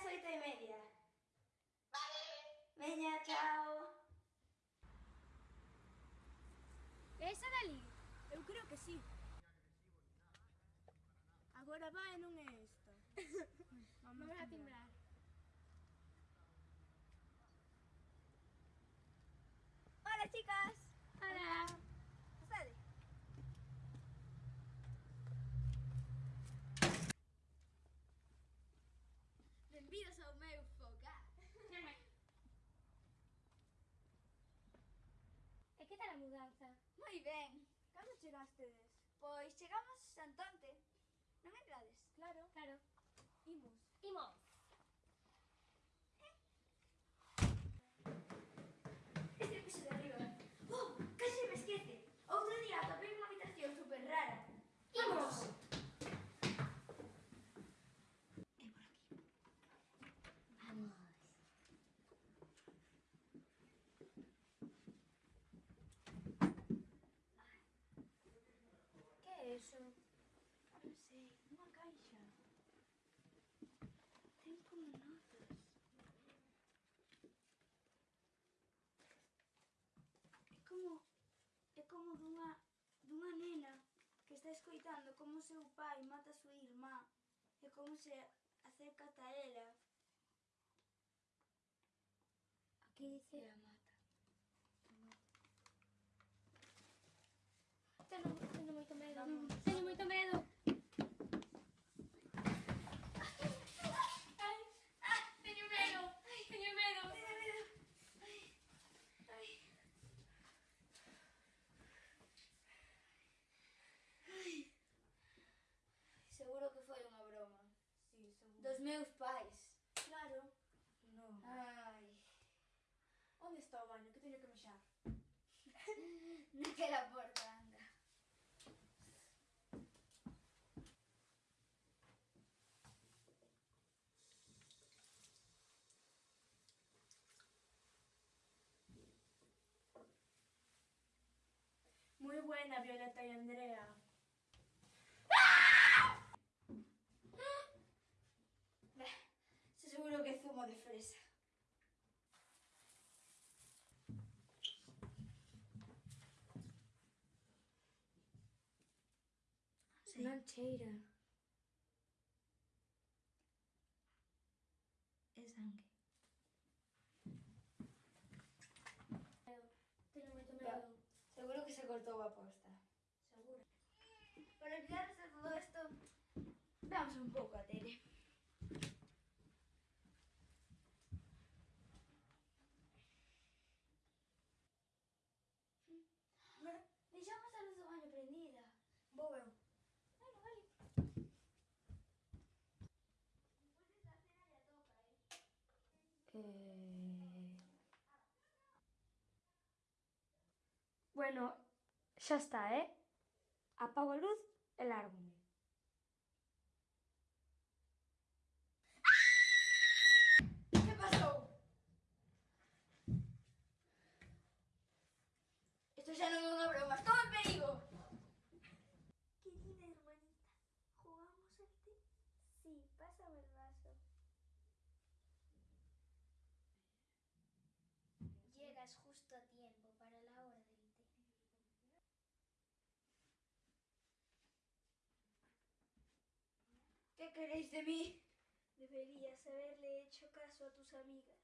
las oito e media. Vale. Veña, chao. Esa dali? Eu creo que sí. Agora vai non é esta. mudanza? Moi ben. Cando chegastedes? Pois chegamos Santonte. Non entrades? Claro, Claro. imos. Imos. eso? Non sei, unha caixa. Ten como notas. É como é como dunha dunha nena que está escoitando como seu pai mata a súa irmá e como se acerca a ela. Aquí dice... E a Dos meus pais. Claro. Non. Ai. Onde está o baño? Que teño que mexar. Naquela porta anda. Moi buena, Violeta e Andrea. Bah, se de fresa. Sí. Non cheira. É sangue. Teño moito Va. medo. Seguro que se cortou a posta. Seguro. Para olvidarnos de todo esto, veamos un pouco a tele. Bueno, deixamos a luz do baño prendida. Vou eu. Bueno, eh. Bueno, xa está, eh? Apago luz e lárgome. Que pasou? Isto xa non é queréis de mí? Deberías haberle hecho caso a tus amigas.